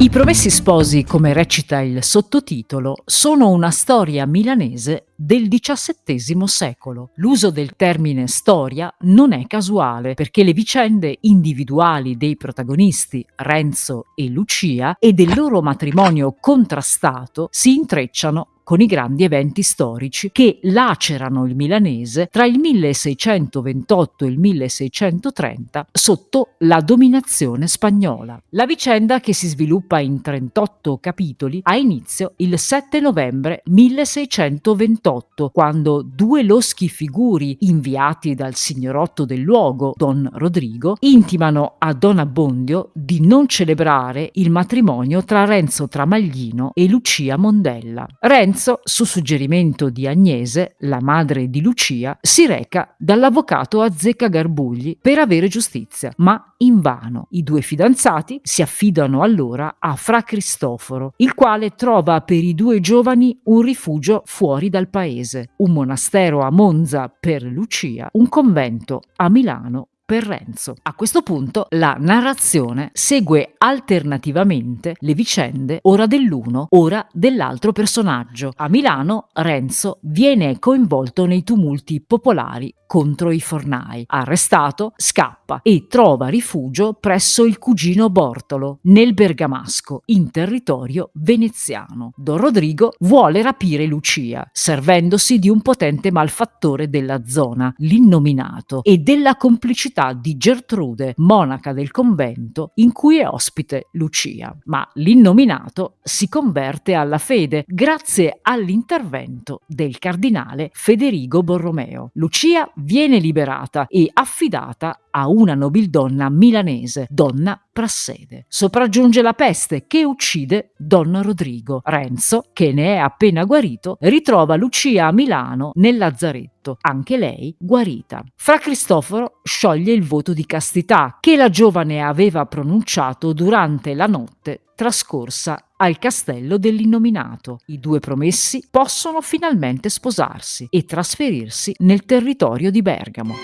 I Promessi Sposi, come recita il sottotitolo, sono una storia milanese del XVII secolo. L'uso del termine storia non è casuale perché le vicende individuali dei protagonisti Renzo e Lucia e del loro matrimonio contrastato si intrecciano con i grandi eventi storici che lacerano il milanese tra il 1628 e il 1630 sotto la dominazione spagnola. La vicenda, che si sviluppa in 38 capitoli, ha inizio il 7 novembre 1628, quando due loschi figuri inviati dal signorotto del luogo, Don Rodrigo, intimano a Don Abbondio di non celebrare il matrimonio tra Renzo Tramaglino e Lucia Mondella. Renzo Lorenzo, su suggerimento di Agnese, la madre di Lucia, si reca dall'avvocato Azzecca Garbugli per avere giustizia, ma invano. I due fidanzati si affidano allora a Fra Cristoforo, il quale trova per i due giovani un rifugio fuori dal paese, un monastero a Monza per Lucia, un convento a Milano per Renzo. A questo punto la narrazione segue alternativamente le vicende ora dell'uno, ora dell'altro personaggio. A Milano Renzo viene coinvolto nei tumulti popolari contro i fornai. Arrestato, scappa e trova rifugio presso il cugino Bortolo, nel Bergamasco, in territorio veneziano. Don Rodrigo vuole rapire Lucia, servendosi di un potente malfattore della zona, l'innominato, e della complicità di Gertrude, monaca del convento in cui è ospite Lucia. Ma l'innominato si converte alla fede grazie all'intervento del cardinale Federigo Borromeo. Lucia viene liberata e affidata a una nobildonna milanese, donna Prassede. Sopraggiunge la peste che uccide Don Rodrigo. Renzo, che ne è appena guarito, ritrova Lucia a Milano nel lazzaretto, anche lei guarita. Fra Cristoforo scioglie il voto di castità che la giovane aveva pronunciato durante la notte trascorsa al castello dell'innominato. I due promessi possono finalmente sposarsi e trasferirsi nel territorio di Bergamo.